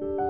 Dạ,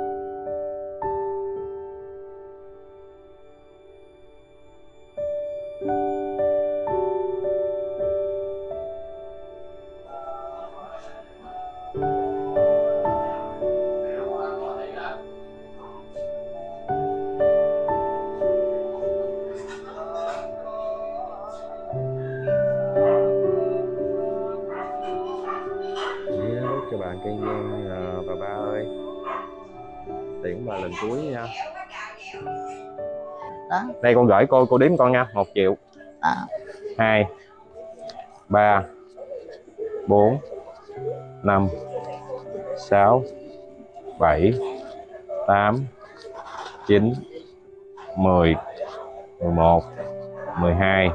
đây con gửi cô cô đếm con nha. Một triệu. Đó. hai. Ba. Bốn. Năm. Sáu. Bảy. Tám. Chín. Mười. Mười một. Mười hai.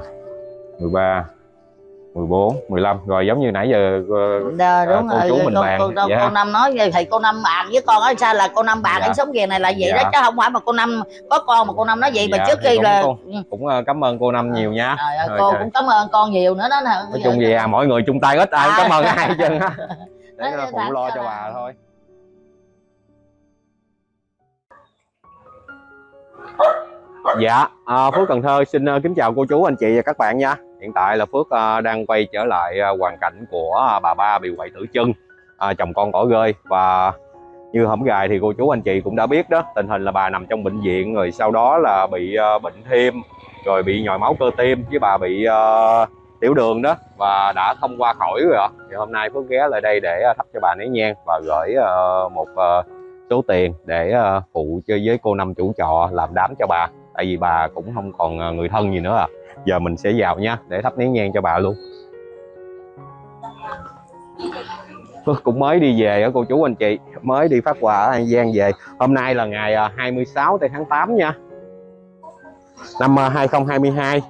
Mười ba mười bốn mười lăm rồi giống như nãy giờ ờ, Đờ, đúng cô rồi chú mình cô, bàn, cô, dạ. cô năm nói vậy thì cô năm bàn với con nói sao là cô năm bàn Dạ. anh sống về này là vậy Dạ. đó chứ không phải mà cô năm có con mà cô năm nói vậy mà Dạ, trước thì khi là cũng- cũng ờ, cảm ơn cô năm nhiều nha ơi, Thôi cô trời. cũng cảm ơn con nhiều nữa đó nè nói chung gì à mọi người chung tay ít ai À. cảm ơn ai hết trơn á để phụ lo cho bà thôi Dạ, à, Phước Cần Thơ xin ờ, kính chào cô chú, anh chị và các bạn nha. Hiện tại là Phước à, đang quay trở lại à, hoàn cảnh của à, bà ba bị quậy tử chân, à, chồng con cỏ rơi và như hổm gài thì cô chú anh chị cũng đã biết đó, tình hình là bà nằm trong bệnh viện rồi sau đó là bị bệnh thêm, rồi bị nhồi máu cơ tim với bà bị tiểu đường đó và đã không qua khỏi rồi ạ. Thì hôm nay Phước ghé lại đây để thắp cho bà nấy nhang và gửi một số tiền để phụ cho với cô năm chủ trọ làm đám cho bà. Tại vì bà cũng không còn người thân gì nữa à giờ mình sẽ vào nha để thắp nén nhang cho bà luôn. Cũng mới đi về á cô chú anh chị. Mới đi phát quà ở An Giang về. Hôm nay là ngày ờ, 26 tây tháng 8 nha. Năm ờ, 2022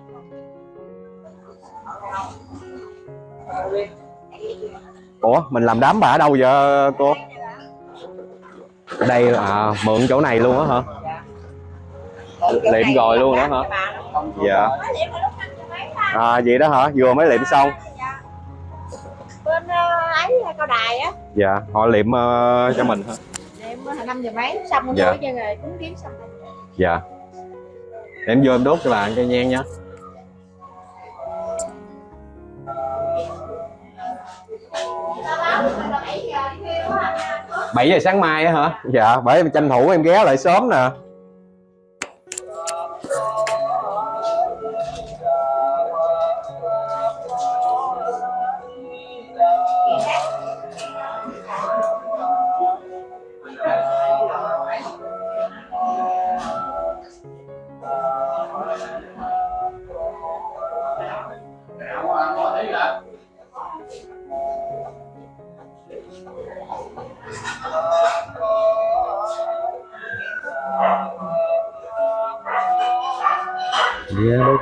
Ủa mình làm đám bà ở đâu vậy cô? Đây à, mượn chỗ này luôn á hả? Liệm rồi luôn đó hả? Dạ à vậy đó hả? Vừa mới liệm xong. Bên ờ, ấy cao đài á. Dạ họ liệm ờ, cho mình hả? Em năm giờ mấy? Xong rồi Dạ. dạ. rồi cúng kiến xong rồi. Dạ. Em vô em đốt cho bà cây nhang nha. Bảy giờ sáng mai á hả? Dạ bởi em tranh thủ em ghé lại sớm nè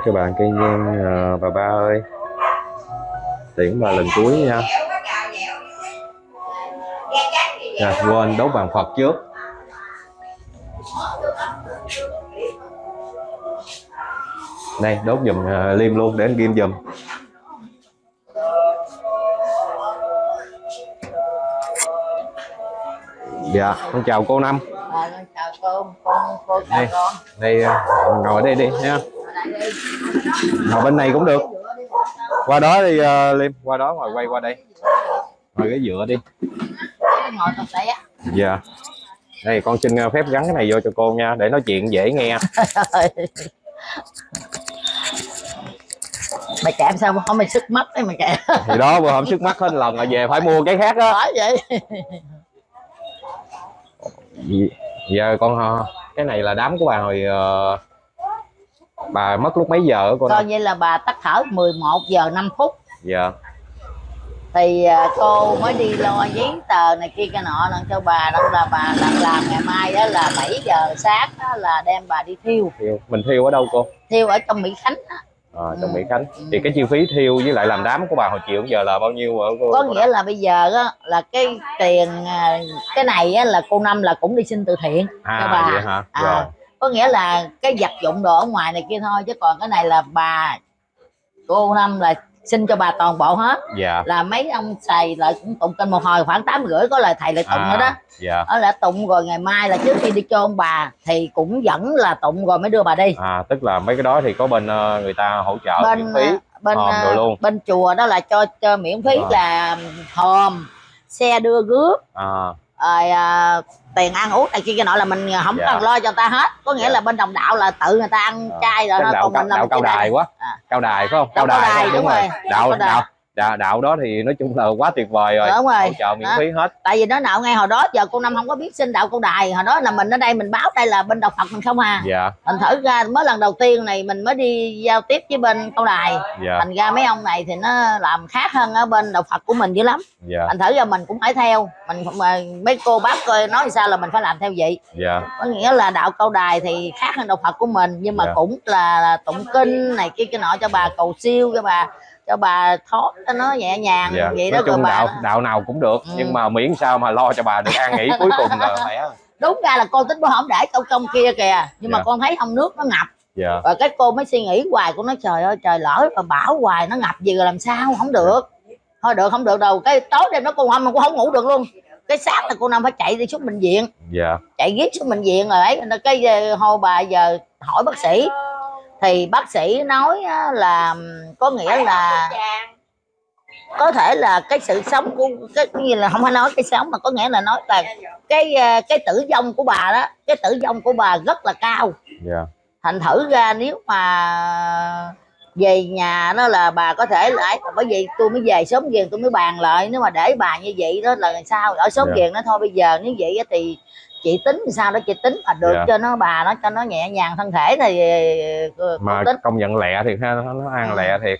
Cho bạn cây nhang à, bà ba ơi. Tiễn bà lần cuối nha. Dạ, quên đốt bàn Phật trước. Đây đốt giùm à, liêm luôn để anh ghim giùm. Dạ con chào cô năm. Ờ, con chào cô con cô chào Đây. con. đây à, ngồi đây đi nha Ngồi bên này cũng được. Qua đó đi uh, liêm. Qua đó ngồi quay qua đây. Ngồi cái dựa đi. Dạ. Đây con xin uh, phép gắn cái này vô cho cô nha để nói chuyện dễ nghe. Mày kẹm sao không mày sức mắt đấy mày kẹm. Thì đó vừa hôm trước mắt hết lần rồi về phải mua cái khác đó nói vậy. Dạ- giờ con ờ, cái này là đám của bà hồi ờ, bà mất lúc mấy giờ cô coi như là bà tắt thở 11 giờ 5 phút. Dạ. Thì à, cô mới đi lo giấy tờ này kia cái nọ lần cho bà đó là bà làm làm ngày mai đó là 7 giờ sáng đó là đem bà đi thiêu. Thiêu. Mình thiêu ở đâu cô? Thiêu ở trong Mỹ Khánh đó. Ờ, trong Ừ. Mỹ Khánh. Thì cái chi phí thiêu với lại làm đám của bà hồi chiều giờ là bao nhiêu ở cô? Có nghĩa là bây giờ á, là cái tiền à, cái này á, là cô năm là cũng đi xin từ thiện à cho bà. vậy hả? À. rồi có nghĩa là cái vật dụng đồ ở ngoài này kia thôi chứ còn cái này là bà cô năm là xin cho bà toàn bộ hết. Dạ. Là mấy ông xài lại cũng tụng kinh một hồi khoảng tám rưỡi có lời thầy lại tụng nữa đó dạ. Đó là tụng rồi ngày mai là trước khi đi chôn bà thì cũng vẫn là tụng rồi mới đưa bà đi. À tức là mấy cái đó thì có bên ờ, người ta hỗ trợ bên miễn phí ờ, bên hòm ờ, luôn. bên chùa đó là cho cho miễn phí Rồi. là hòm xe đưa rước. À rồi à, tiền ăn uống này kia kia nọ là mình không Dạ. cần lo cho người ta hết có nghĩa Dạ. là bên đồng đạo là tự người ta ăn Ờ, chay rồi đạo, còn đạo, mình làm đạo cao cái đài quá À. cao đài phải không Đạo cao đài, phải, đúng rồi. đạo Cao đài. đạo đạo đạo đó thì nói chung là quá tuyệt vời rồi. Đúng rồi. Hỗ trợ miễn phí hết. Tại vì nó nạo ngay hồi đó giờ cô năm không có biết xin đạo câu đài. Hồi đó là mình ở đây mình báo đây là bên đạo phật mình không à. Dạ. Thành thử ra mới lần đầu tiên này mình mới đi giao tiếp với bên câu đài. Dạ. Thành ra mấy ông này thì nó làm khác hơn ở bên đạo phật của mình dữ lắm. Dạ. Thành thử ra mình cũng phải theo. Mình mấy cô bác coi nói sao là mình phải làm theo vậy. Dạ. Có nghĩa là đạo câu đài thì khác hơn đạo phật của mình nhưng mà Dạ. cũng là, là tụng kinh này kia cái nọ cho bà cầu siêu cho bà cho bà thoát cho nó nhẹ nhàng dạ. vậy đó nói rồi chung bà. đạo đạo nào cũng được Ừ. nhưng mà miễn sao mà lo cho bà được an nghỉ cuối cùng là khỏe đúng ra là con tính bữa không để câu công kia kìa nhưng mà Dạ. con thấy ông nước nó ngập. Dạ. Rồi cái cô mới suy nghĩ hoài cô nói trời ơi trời lỡ mà bảo hoài nó ngập gì rồi làm sao không được. Thôi được không được đâu cái tối đêm đó cô hôm mà cô không ngủ được luôn. Cái sáng là cô năm phải chạy đi xuống bệnh viện. Dạ. Chạy giết xuống bệnh viện rồi ấy cái ờ, hồi bà giờ hỏi bác sĩ thì bác sĩ nói á, là có nghĩa là có thể là cái sự sống của cái gì là không phải nói cái sống mà có nghĩa là nói là cái ờ, cái tử vong của bà đó cái tử vong của bà rất là cao. Dạ. Thành thử ra nếu mà về nhà đó là bà có thể lại bởi vì tôi mới về sớm về tôi mới bàn lại nếu mà để bà như vậy đó là sao ở sớm Dạ. về nó thôi. Bây giờ nếu vậy á thì chị tính làm sao đó chị tính. Mà được Dạ. cho nó bà nó cho nó nhẹ nhàng thân thể thì ờ, mà con tính. công nhận lẹ thiệt ha nó, nó ăn Ừ. lẹ thiệt.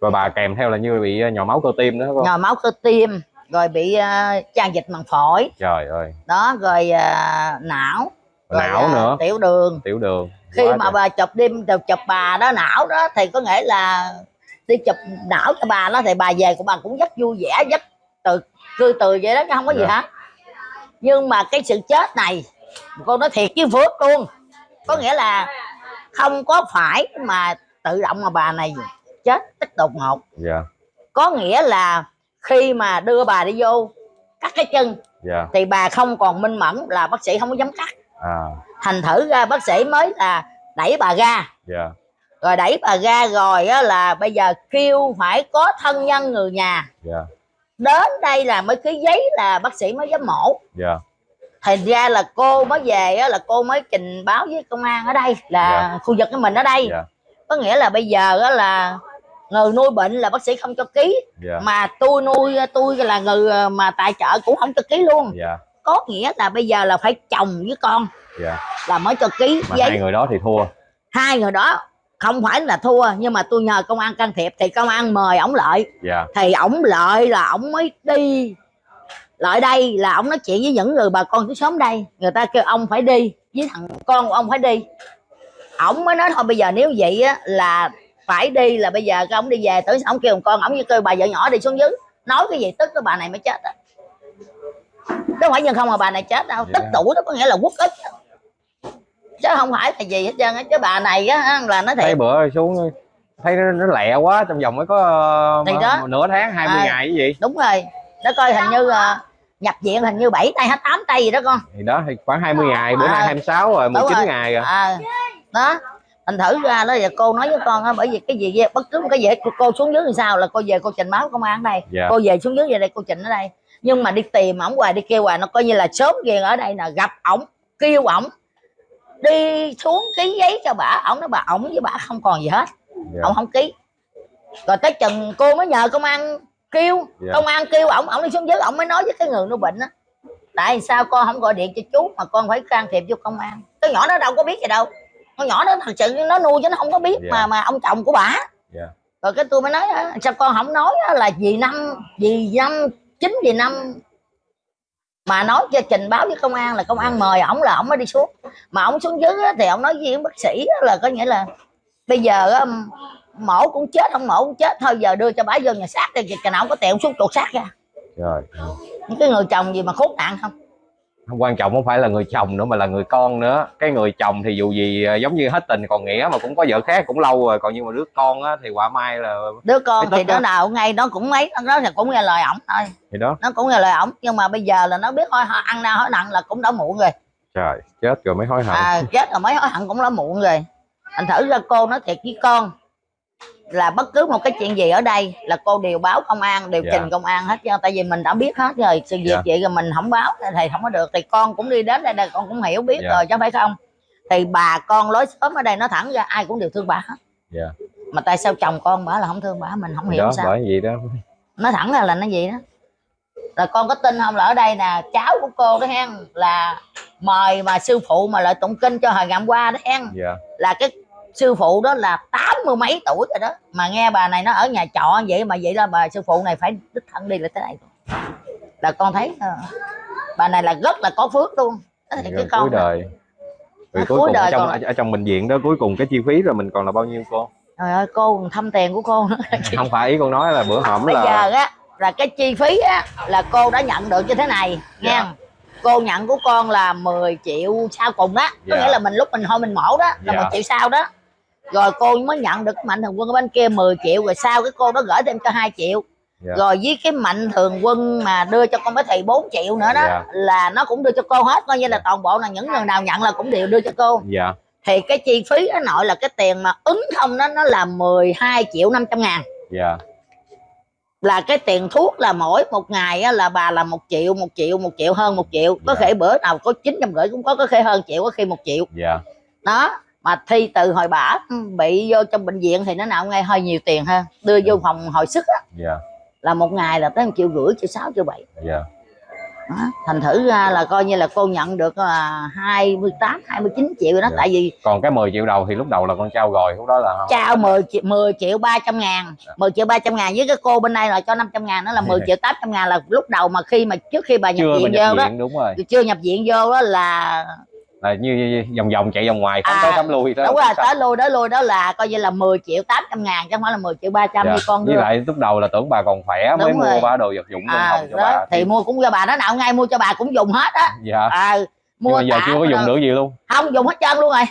Rồi bà kèm theo là như bị nhỏ máu cơ tim đó phải không? Nhồi máu cơ tim rồi bị uh, tràn dịch màng phổi. Trời ơi. Đó rồi ờ, não rồi, não ờ, nữa. tiểu đường. Tiểu đường. Khi Quá mà trời. bà chụp đêm chụp, chụp bà đó não đó thì có nghĩa là đi chụp não cho bà đó thì bà về của bà cũng rất vui vẻ rất từ cư từ vậy đó chứ không có gì Dạ. hết nhưng mà cái sự chết này cô nói thiệt với phước luôn. Có nghĩa là không có phải mà tự động mà bà này chết tức đột ngột. Dạ. Có nghĩa là khi mà đưa bà đi vô cắt cái chân dạ. thì bà không còn minh mẫn là bác sĩ không có dám cắt. À. Thành thử ra bác sĩ mới là đẩy bà ra. Dạ. Rồi đẩy bà ra rồi á là bây giờ kêu phải có thân nhân người nhà. Dạ đến đây là mới ký giấy là bác sĩ mới dám mổ. Dạ. Thành ra là cô mới về á là cô mới trình báo với công an ở đây là khu vực của mình ở đây. Dạ. Có nghĩa là bây giờ á là người nuôi bệnh là bác sĩ không cho ký. Dạ. Mà tôi nuôi tôi là người mà tài trợ cũng không cho ký luôn. Dạ. Có nghĩa là bây giờ là phải chồng với con dạ. là mới cho ký mà giấy. hai người đó thì thua. Hai người đó không phải là thua nhưng mà tôi nhờ công an can thiệp thì công an mời ổng lợi. Dạ. Thì ổng lợi là ổng mới đi. Lại đây là ổng nói chuyện với những người bà con tới xóm đây. Người ta kêu ông phải đi với thằng con của ông phải đi. Ổng mới nói thôi bây giờ nếu vậy á là phải đi là bây giờ cái ổng đi về tới ổng kêu thằng con ổng như kêu bà vợ nhỏ đi xuống dưới. Nói cái gì tức cái bà này mới chết á. Chứ không phải nhân không mà bà này chết đâu. Tức Dạ. tuổi đó có nghĩa là quốc ích. chứ không phải là gì hết trơn á chứ bà này á là nó thấy thiệt. bữa xuống thấy nó, nó lẹ quá trong vòng mới có ờ, Thì đó. nửa tháng 20 À. ngày cái gì? Đúng rồi. Nó coi hình như ờ, nhập viện hình như 7 tay hết 8 tay gì đó con. Thì đó thì khoảng 20 ngày bữa À. nay 26 rồi Đúng 19 rồi. ngày rồi. À đó. Thành thử ra đó giờ cô nói với con á bởi vì cái gì bất cứ một cái gì hết, cô, xuống dưới thì sao là cô về cô trình báo công an ở đây. Dạ. Cô về xuống dưới về đây cô trình ở đây. Nhưng mà đi tìm ổng hoài đi kêu hoài nó coi như là sớm về ở đây nè gặp ổng kêu ổng đi xuống ký giấy cho bà. Ổng nói bà ổng với bà không còn gì hết. Dạ. Ổng không ký. Rồi tới chừng cô mới nhờ công an kêu. Dạ. công an kêu ổng ổng đi xuống dưới ổng mới nói với cái người nuôi bệnh á. Tại sao con không gọi điện cho chú mà con phải can thiệp vô công an? Cái nhỏ nó đâu có biết gì đâu. Con nhỏ nó thật sự nó nuôi chứ nó không có biết Dạ. mà mà ông chồng của bà. Dạ. Rồi cái tôi mới nói sao con không nói á là vì năm vì năm chính vì năm mà nói cho trình báo với công an là công an mời ổng là ổng mới đi xuống. Mà ổng xuống dưới á, thì ổng nói với bác sĩ á là có nghĩa là bây giờ á, mổ cũng chết không mổ cũng chết. Thôi giờ đưa cho bà vô nhà xác đi chừng nào ổng có tiền ổng xuống chuột xác ra. Rồi. Những cái người chồng gì mà khốn nạn không quan trọng không phải là người chồng nữa mà là người con nữa. Cái người chồng thì dù gì à, giống như hết tình còn nghĩa mà cũng có vợ khác cũng lâu rồi. Còn nhưng mà đứa con á thì quả mai là đứa con thì đứa nào ngay nó cũng mấy nó thì cũng nghe lời ổng thôi. Thì đó. Nó cũng nghe lời ổng nhưng mà bây giờ là nó biết thôi ăn nào hỏi nặng là cũng đã muộn rồi. Trời chết rồi mới hối hận. À, chết rồi mấy hỏi hận cũng đã muộn rồi. Thành thử ra cô nói thiệt với con là bất cứ một cái chuyện gì ở đây là cô đều báo công an đều Dạ. trình công an hết trơn tại vì mình đã biết hết rồi. Sự việc Dạ. vậy rồi mình không báo thì không có được. Thì con cũng đi đến đây đây con cũng hiểu biết Dạ. rồi chứ phải không. Thì bà con lối xóm ở đây nó thẳng ra ai cũng đều thương bà hết. Dạ. mà tại sao chồng con bà là không thương bà mình không hiểu đó sao. bởi vậy đó. Nó thẳng ra là nó gì đó. Là con có tin không là ở đây nè cháu của cô đó hen là mời mà sư phụ mà lại tụng kinh cho hồi ngày hôm qua đó hen. Dạ. Là cái sư phụ đó là tám mươi mấy tuổi rồi đó. Mà nghe bà này nó ở nhà trọ vậy mà vậy là bà sư phụ này phải đích thân đi lại tới đây là con thấy ờ, bà này là rất là có phước luôn. Đó thì cái con cuối đời. Cuối cuối cùng đời ở trong còn- ở trong bệnh viện đó cuối cùng cái chi phí rồi mình còn là bao nhiêu cô? Trời ơi cô còn thăm tiền của cô nữa. Không phải ý con nói là bữa hổm bây là giờ á là cái chi phí á là cô đã nhận được như thế này Dạ. nha cô nhận của con là 10 triệu sau cùng đó có Dạ. nghĩa là mình lúc mình thôi mình mổ đó là Dạ. 10 triệu sau đó rồi cô mới nhận được mạnh thường quân ở bên kia 10 triệu rồi sau cái cô đó gửi thêm cho 2 triệu. Dạ. rồi với cái mạnh thường quân mà đưa cho con bé thị 4 triệu nữa đó Dạ. là nó cũng đưa cho cô hết coi như là toàn bộ là những người nào nhận là cũng đều đưa cho cô. Dạ. Thì cái chi phí đó nội là cái tiền mà ứng không đó nó là 12 triệu 500 ngàn. Dạ. Là cái tiền thuốc là mỗi một ngày á, là bà là một triệu một triệu một triệu hơn một triệu. Có Dạ. thể bữa nào có chín trăm rưỡi cũng có có khi hơn triệu có khi một triệu. Dạ. Đó mà thi từ hồi bả ừ, bị vô trong bệnh viện thì nó nào ngay hơi nhiều tiền hơn đưa vô phòng hồi sức á, dạ. Là một ngày là tới một triệu rưỡi triệu sáu triệu bảy. Dạ. Đó. thành thử ra là coi như là cô nhận được là 28 29 triệu rồi đó. Dạ. tại vì còn cái 10 triệu đầu thì lúc đầu là con trao rồi lúc đó là không? Trao 10 triệu 10 triệu 300 ngàn. Dạ. 10 triệu 300 ngàn với cái cô bên đây là cho 500 ngàn đó là 10 Dạ. triệu 800 ngàn là lúc đầu mà khi mà trước khi bà nhập chưa viện nhập vô đó. viện đúng rồi. Chưa nhập viện vô đó là là như, vòng vòng chạy vòng ngoài không À, tới tắm lui đó đúng rồi tới lui đó lui đó là coi như là 10 triệu 800 ngàn chứ không phải là 10 triệu 300 Dạ. như con với lại lúc đầu là tưởng bà còn khỏe mới Đúng mua rồi. ba đồ vật dụng à, hồng cho đó, bà thì mua cũng cho bà nó nào ngay mua cho bà cũng dùng hết á. Dạ. À, mua mà giờ chưa có dùng được gì luôn. Không dùng hết trơn luôn rồi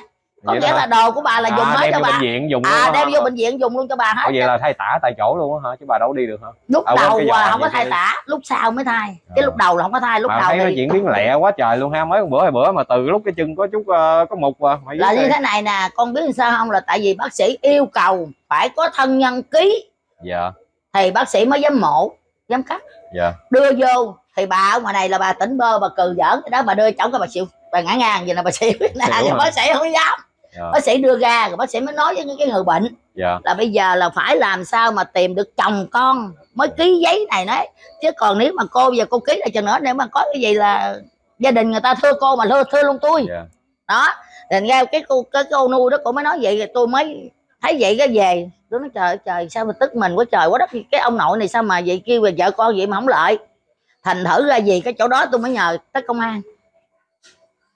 có nghĩa là đồ của bà là dùng à, hết đem cho bà. bệnh viện dùng à đem hả? vô bệnh viện dùng luôn cho bà hết vậy là thay tả tại chỗ luôn á hả? Chứ bà đâu đi được hả? Lúc À, đầu à, không có thay tả lúc sau mới thay. À. cái lúc đầu là không có thay lúc mà đầu thấy nó thì diễn biến lẹ quá trời luôn ha mấy bữa hai bữa mà từ lúc cái chân có chút ờ, có mục à mày là như thế này nè con biết sao không? Là tại vì bác sĩ yêu cầu phải có thân nhân ký. Dạ. Thì bác sĩ mới dám mổ dám cắt. Dạ. Đưa vô thì bà ở ngoài này là bà tỉnh bơ bà cừ giỡn. Cái đó bà đưa chồng cái bà xỉu bà ngã ngang vậy là bà xỉu nè bác sĩ không dám dạ. Bác sĩ đưa ra rồi bác sĩ mới nói với cái người bệnh dạ. là bây giờ là phải làm sao mà tìm được chồng con mới ký giấy này đấy. Chứ còn nếu mà cô giờ cô ký lại chừng nữa nếu mà có cái gì là gia đình người ta thưa cô mà thưa thưa luôn tôi. Dạ. Đó thành ra cái cô cái cô nuôi đó cô mới nói vậy rồi tôi mới thấy vậy cái về. Tôi nói trời trời sao mà tức mình quá trời quá đất cái ông nội này sao mà vậy kêu về vợ con vậy mà không lợi. Thành thử ra gì cái chỗ đó tôi mới nhờ tới công an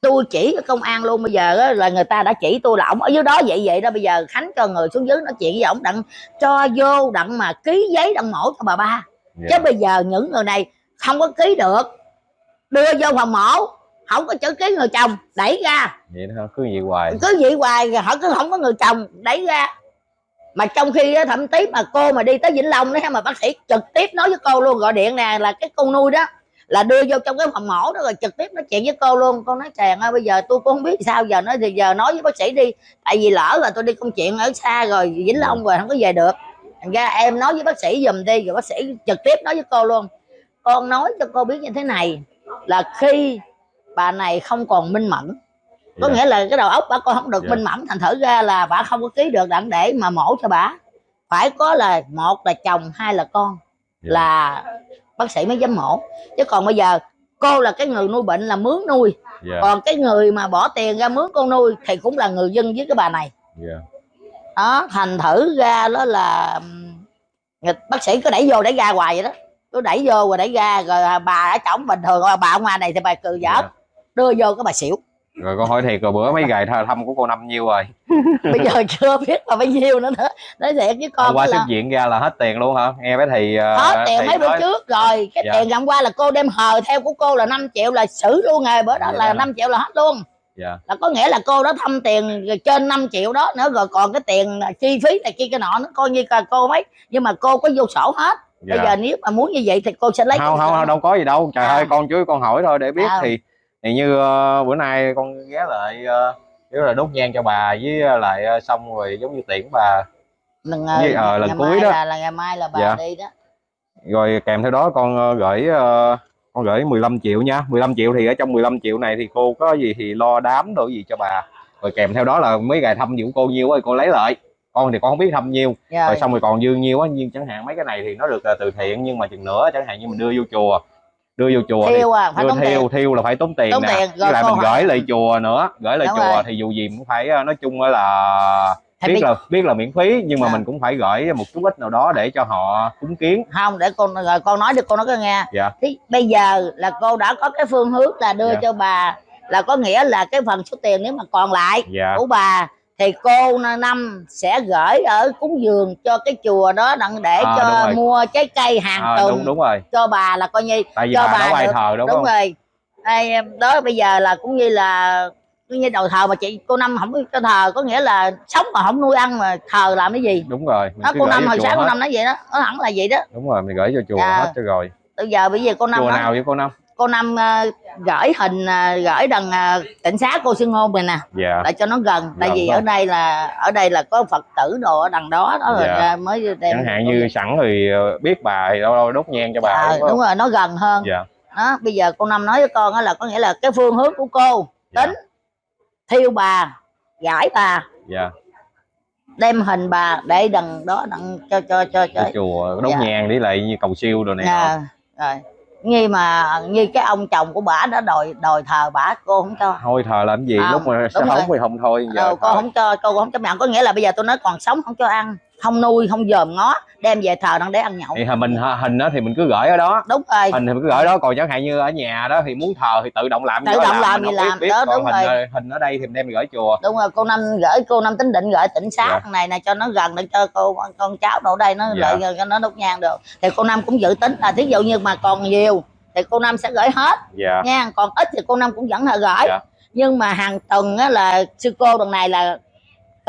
tôi chỉ cho công an luôn bây giờ á, là người ta đã chỉ tôi là ổng ở dưới đó vậy vậy đó. Bây giờ khánh cho người xuống dưới nói chuyện với ổng đặng cho vô đặng mà ký giấy đặng mổ cho bà ba. Dạ. Chứ bây giờ những người này không có ký được. Đưa vô phòng mổ không có chữ ký người chồng đẩy ra. Vậy đó cứ vậy hoài. Cứ vậy hoài họ cứ không có người chồng đẩy ra. Mà trong khi á, thậm chí mà cô mà đi tới vĩnh long đó mà bác sĩ trực tiếp nói với cô luôn gọi điện nè là cái con nuôi đó là đưa vô trong cái phòng mổ đó rồi trực tiếp nói chuyện với cô luôn. Con nói chàng ơi bây giờ tôi cũng không biết sao giờ nói thì giờ nói với bác sĩ đi. Tại vì lỡ là tôi đi công chuyện ở xa rồi vĩnh long rồi không có về được. Thành ra em nói với bác sĩ giùm đi rồi bác sĩ trực tiếp nói với cô luôn. Con nói cho cô biết như thế này là khi bà này không còn minh mẫn. Có Dạ. nghĩa là cái đầu óc bà con không được Dạ. minh mẫn thành thử ra là bà không có ký được đặng để mà mổ cho bà. Phải có là một là chồng hai là con. Dạ. là bác sĩ mới dám mổ. Chứ còn bây giờ cô là cái người nuôi bệnh là mướn nuôi. Dạ. Còn cái người mà bỏ tiền ra mướn con nuôi thì cũng là người dân với cái bà này. Dạ. Đó thành thử ra đó là bác sĩ cứ đẩy vô đẩy ra hoài vậy đó. Cứ đẩy vô rồi đẩy ra rồi bà ở trỏng bình thường bà ở ngoài này thì bà cừ giỡn. Dạ. đưa vô cái bà xỉu. Rồi con hỏi thiệt rồi bữa mấy ngày th- thăm của cô năm nhiêu rồi bây giờ chưa biết là bao nhiêu nữa nữa. Nói thiệt với con hôm qua là viện ra là hết tiền luôn hả? Nghe bé thì ờ, hết tiền mấy bữa nói- trước rồi. Cái Dạ. tiền hôm qua là cô đem hờ theo của cô là 5 triệu là xử luôn rồi. Bữa đó Dạ. là 5 triệu là hết luôn. Dạ. Là có nghĩa là cô đó thăm tiền trên 5 triệu đó nữa rồi còn cái tiền chi phí này kia cái nọ nó coi như là cô mấy. Nhưng mà cô có vô sổ hết. Dạ. bây giờ nếu mà muốn như vậy thì cô sẽ lấy không không không đâu có gì đâu. Trời À. ơi con chú con hỏi thôi để biết À. thì thì như ờ, bữa nay con ghé lại uh, nếu là đốt nhang cho bà với ờ, lại ờ, xong rồi giống như tiễn bà. Lần, Với, ờ, lần cuối đó. là, là ngày mai là bà Dạ. đi đó. Rồi kèm theo đó con gửi con gửi 15 triệu nha. 15 triệu thì ở trong 15 triệu này thì cô có gì thì lo đám đồ gì cho bà. Rồi kèm theo đó là mấy ngày thăm dưỡng cô nhiêu thì cô lấy lại. Con thì con không biết thăm nhiêu rồi, rồi xong rồi còn dư nhiêu á nhưng chẳng hạn mấy cái này thì nó được từ thiện nhưng mà chừng nữa chẳng hạn như mình đưa vô chùa đưa vô chùa thiêu à phải đưa tốn tiền thiêu thiêu là phải tốn tiền Tốn nè tiền, rồi lại mình hỏi- gửi lại chùa nữa gửi lại Đúng chùa rồi. thì dù gì cũng phải ờ, nói chung là Thì biết bây- là biết là miễn phí nhưng mà Dạ. mình cũng phải gửi một chút ít nào đó để cho họ cúng kiến không để con rồi con nói cho cô nói cái nghe Dạ. thì bây giờ là cô đã có cái phương hướng là đưa Dạ. cho bà là có nghĩa là cái phần số tiền nếu mà còn lại dạ của bà thì cô năm sẽ gửi ở cúng dường cho cái chùa đó đặng để À, cho mua trái cây hàng à, tuần đúng đúng rồi. cho bà là coi như tại vì cho bà bà đó ai được- thờ đúng, đúng, không? rồi. Đây, đó bây giờ là cũng như là cũng như đầu thờ mà chị cô năm không cho thờ có nghĩa là sống mà không nuôi ăn mà thờ làm cái gì? Đúng rồi đó cô năm hồi sáng cô năm nói vậy đó nó hẳn là vậy đó. Đúng rồi mình gửi cho chùa Dạ. hết cho rồi. Bây giờ bây giờ cô năm chùa nào với cô năm cô năm ờ, gửi hình ờ, gửi đằng ờ, tỉnh xá cô xưng hôn này nè. Dạ. Để cho nó gần. Tại Gần vì thôi. ở đây là ở đây là có phật tử đồ ở đằng đó đó rồi Dạ. ra mới đem chẳng hạn như sẵn thì biết bà thì đâu đâu đốt nhang cho bà Ờ, đúng đúng rồi nó gần hơn. Dạ. Đó bây giờ cô năm nói với con đó là có nghĩa là cái phương hướng của cô Dạ. tính thiêu bà gãi bà. Dạ. Đem hình bà để đằng đó đằng cho cho cho cho. Chùa đốt Dạ. nhang đi lại như cầu siêu đồ này. Dạ, rồi như mà như cái ông chồng của bà đã đòi đòi thờ bà cô không cho. Thôi thờ làm gì? Không, lúc mà sống rồi. thì không thôi giờ đâu cô không cho cô không chấp nhận có nghĩa là bây giờ tôi nói còn sống không cho ăn không nuôi không dòm ngó đem về thờ đặng để ăn nhậu thì mình hình đó thì mình cứ gửi ở đó đúng rồi hình thì mình cứ gửi đó còn chẳng hạn như ở nhà đó thì muốn thờ thì tự động làm Tự động làm mình thì biết- làm, biết. đó, còn đúng hình rồi. hình ở đây thì mình đem gửi chùa đúng rồi cô năm gửi cô năm tính định gửi tỉnh xá Dạ. thằng này này cho nó gần để cho cô con cháu đâu đây nó Dạ. lại cho nó đốt nhang được thì cô năm cũng dự tính là thí dụ như mà còn nhiều thì cô năm sẽ gửi hết dạ nha còn ít thì cô năm cũng vẫn là gửi Dạ. nhưng mà hàng tuần á là sư cô đằng này là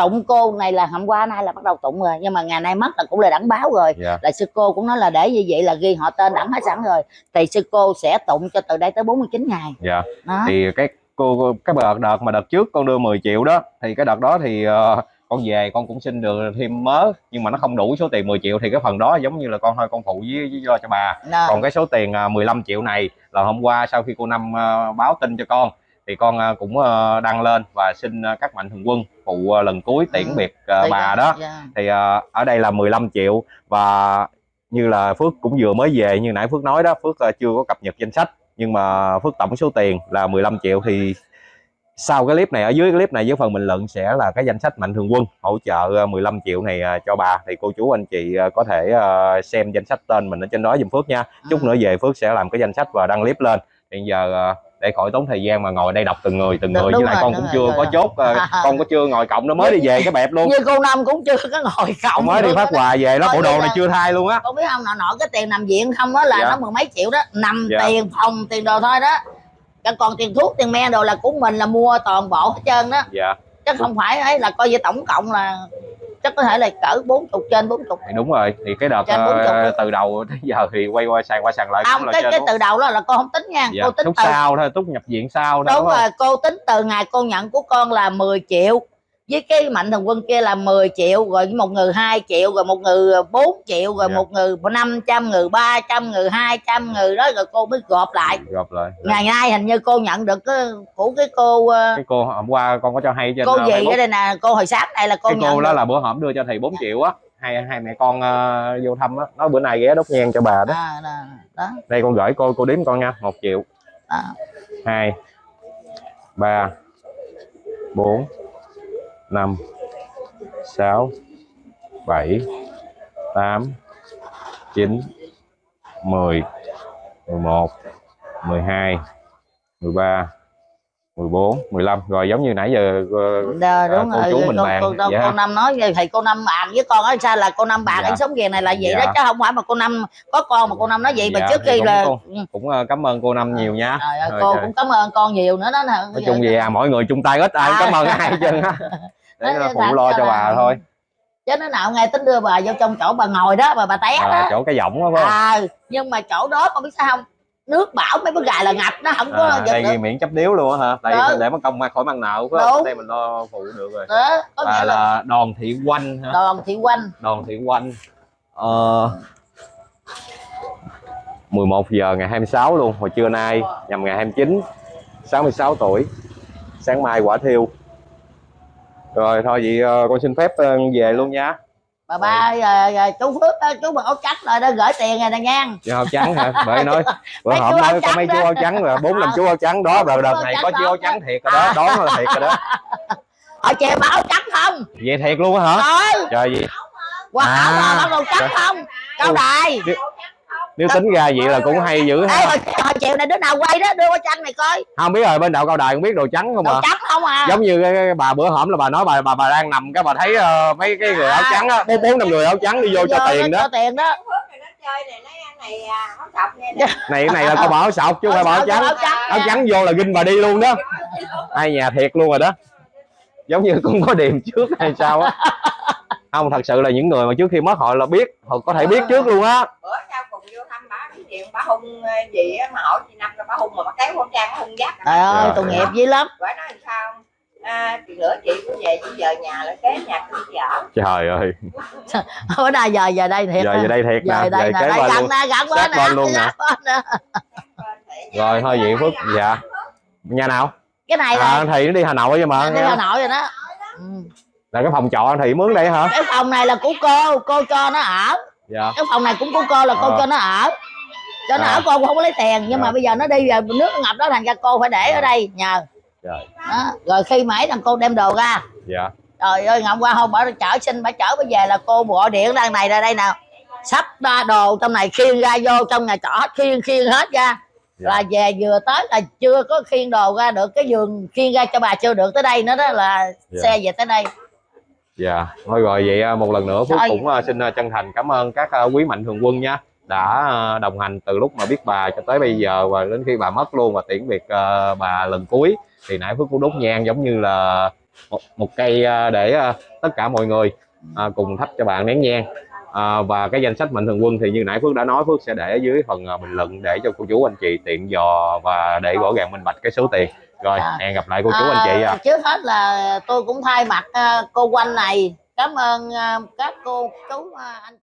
tụng cô này là hôm qua nay là bắt đầu tụng rồi. Nhưng mà ngày nay mất là cũng là đẳng báo rồi. Dạ. Là sư cô cũng nói là để như vậy là ghi họ tên đẳng hết sẵn rồi. Thì sư cô sẽ tụng cho từ đây tới 49 ngày. Dạ. Đó. Thì cái cô cái đợt đợt mà đợt trước con đưa 10 triệu đó thì cái đợt đó thì ờ, con về con cũng xin được thêm mớ nhưng mà nó không đủ số tiền 10 triệu. Thì cái phần đó giống như là con thôi con phụ với, với lo cho bà. Đó. còn cái số tiền à, 15 triệu này là hôm qua sau khi cô năm à, báo tin cho con thì con à, cũng à, đăng lên và xin à, các mạnh thường quân phụ à, lần cuối tiễn Ừ. biệt Thì- bà đó dạ. thì ở đây là 15 triệu và như là Phước cũng vừa mới về như nãy Phước nói đó Phước chưa có cập nhật danh sách nhưng mà Phước tổng số tiền là 15 triệu thì sau cái clip này ở dưới cái clip này dưới phần bình luận sẽ là cái danh sách mạnh thường quân hỗ trợ à, 15 triệu này cho bà thì cô chú anh chị có thể xem danh sách tên mình ở trên đó giùm Phước nha chút Ừ. nữa về Phước sẽ làm cái danh sách và đăng clip lên hiện giờ để khỏi tốn thời gian mà ngồi đây đọc từng người từng người. Với lại rồi, con cũng rồi, chưa rồi, có chốt con có chưa ngồi cộng nó mới đi về cái bẹp luôn. Như cô năm cũng chưa có ngồi cộng mới đi phát quà về Coi bộ như đồ này chưa thay luôn á. Con biết không nọ nọ cái tiền nằm viện không đó là Dạ. nó mười mấy triệu đó. Nằm Dạ. tiền phòng tiền đồ thôi đó. Còn- còn tiền thuốc tiền men đồ là của mình là mua toàn bộ hết trơn đó. Dạ. Chứ không phải ấy là coi như tổng cộng là chắc có thể là cỡ bốn chục trên bốn chục thì đúng rồi thì cái đợt chục. từ đầu tới giờ thì quay qua sàn qua sàn lại không cái cái đúng từ đầu đó là cô không tính nha dạ. cô tính lúc từ sau thôi lúc nhập viện sau thôi đúng đúng rồi cô tính từ ngày cô nhận của con là 10 triệu với cái mạnh thường quân kia là 10 triệu rồi một người 2 triệu rồi một người 4 triệu rồi Dạ. một người 500 người 300 người 200 người đó rồi cô mới gộp lại gặp lại ngày nay hình như cô nhận được cái của cái cô ờ, cái cô hôm qua con có cho hay trên cô ờ, gì Facebook. ở đây nè cô hồi sáng này là cô cái nhận cô đó được. là bữa hổm đưa cho thầy 4 triệu á hai hai mẹ con ờ, vô thăm á nói bữa nay ghé đốt nhang cho bà đó à, đó, đó, đây con gửi cô cô đếm con nha một triệu đó. hai ba bốn năm sáu bảy tám chín mười mười một mười hai mười ba 14 15 rồi giống như nãy giờ Đờ, đúng cô rồi chú mình cô, bàn, cô, cô, dạ. cô năm nói vậy thì cô năm bàn với con ở sao là cô năm bàn Dạ. anh sống ghiền này là vậy Dạ. đó chứ không phải mà cô năm có con mà cô năm nói vậy mà Dạ, trước thì khi cũng là Ừ. cũng ờ, cảm ơn cô năm nhiều nha ơi, Rồi, cô trời. cũng cảm ơn con nhiều nữa đó nè nói chung gì à mọi người chung tay hết ai cũng À. cảm ơn ai hết trơn á để Nói phụ lo cho là- bà? thôi. Chứ nó nào nghe tính đưa bà vô trong chỗ bà ngồi đó mà bà té à, đó. chỗ cái giọng đó phải không? À, nhưng mà chỗ đó con biết sao không? Nước bão mấy cái gài là ngập nó không có à, đây miễn chấp điếu luôn á hả? Đây Đó. để mất công mà khỏi mang nợ phải Đúng. không đây mình lo phụ được rồi. Đó có à, là là đòn thị quanh hả? Đoàn thị quanh. Đòn thị quanh. Ờ, 11 giờ ngày 26 luôn hồi trưa nay nhằm ngày 29 66 tuổi. Sáng mai quả thiêu rồi thôi vậy ờ, con xin phép ờ, về luôn nha. Bà ba giờ, giờ chú phước đó, chú bằng áo trắng rồi đó gửi tiền rồi nè nha. Chú áo trắng hả? Bởi nói bữa áo nói có mấy chú áo trắng rồi bốn năm Ờ. chú áo trắng đó rồi đợt này có chú áo trắng thiệt rồi đó đó là thiệt rồi đó. Ở chè mà áo trắng không? Vậy thiệt luôn á hả? Rồi trời gì qua áo mà áo trắng không? Cao đài nếu tính ra vậy là cũng hay dữ Ê, ha hồi, hồi chiều này đứa nào quay đó đưa qua tranh này coi. Không biết rồi bên đậu cao đài cũng biết đồ trắng không đồ à? trắng không à. Giống như cái, cái bà bữa hổm là bà nói bà bà bà đang nằm cái bà thấy ờ, mấy cái người áo trắng á bốn bốn năm người áo trắng đi vô cho tiền đó cho tiền đó. Này nó chơi này nói ăn này à, áo sọc này cái này là bà áo sọc chứ không phải bà áo trắng. áo trắng áo trắng vô là ginh bà đi luôn đó. Ai nhà thiệt luôn rồi đó. Giống như cũng có điềm trước hay sao á. Không thật sự là những người mà trước khi mất họ là biết họ có thể biết trước luôn á bữa sau cùng vô thăm bà cái chuyện bà hung ờ, gì á mà hỏi chị năm rồi bà hung mà bà kéo con trang bà hung dắt trời ơi Dạ. tội nghiệp dữ lắm. Bà nói làm sao? À, chị nữa chị cũng về chị giờ nhà lại kế nhà tôi chở trời ơi. Bữa nay giờ giờ đây thiệt giờ giờ đây thiệt giờ nè đây giờ nè kế đây gần luôn. nè gần bên nè luôn nè. rồi thôi vậy phước dạ. Nhà nào? Cái này là à, thì nó đi hà nội chứ mà. Đi hà nội rồi đó. Ừ. là cái phòng trọ thì mướn đây hả? Cái phòng này là của cô cô cho nó ở. Dạ. Cái phòng này cũng của cô là cô Ờ. cho nó ở cho nó À. ở cô cũng không có lấy tiền nhưng Dạ. mà bây giờ nó đi rồi nước ngập đó thành ra cô phải để ở đây nhờ trời đó. rồi khi mà ấy thằng cô đem đồ ra dạ trời ơi ngày hôm qua hôm bà chở xin bà chở bà về là cô gọi điện đang này ra đây nào sắp ra đồ trong này khiêng ra vô trong nhà trọ hết khiêng khiêng hết ra Dạ. là về vừa tới là chưa có khiêng đồ ra được cái giường khiêng ra cho bà chưa được tới đây nữa đó là Dạ. xe về tới đây Dạ, thôi rồi vậy à, một lần nữa Thôi. cũng à, xin à, chân thành cảm ơn các à, quý mạnh thường quân nha đã à, đồng hành từ lúc mà biết bà cho tới bây giờ và đến khi bà mất luôn và tiễn biệt à, bà lần cuối thì nãy Phước cũng đốt nhang giống như là một, một cây à, để à, tất cả mọi người à, cùng thắp cho bạn nén nhang à, và cái danh sách mạnh thường quân thì như nãy Phước đã nói Phước sẽ để ở dưới phần à, bình luận để cho cô chú anh chị tiện dò và để rõ ràng minh bạch cái số tiền rồi Dạ. hẹn gặp lại cô chú anh chị à. trước hết là tôi cũng thay mặt à, cô quanh này cảm ơn à, các cô chú à, anh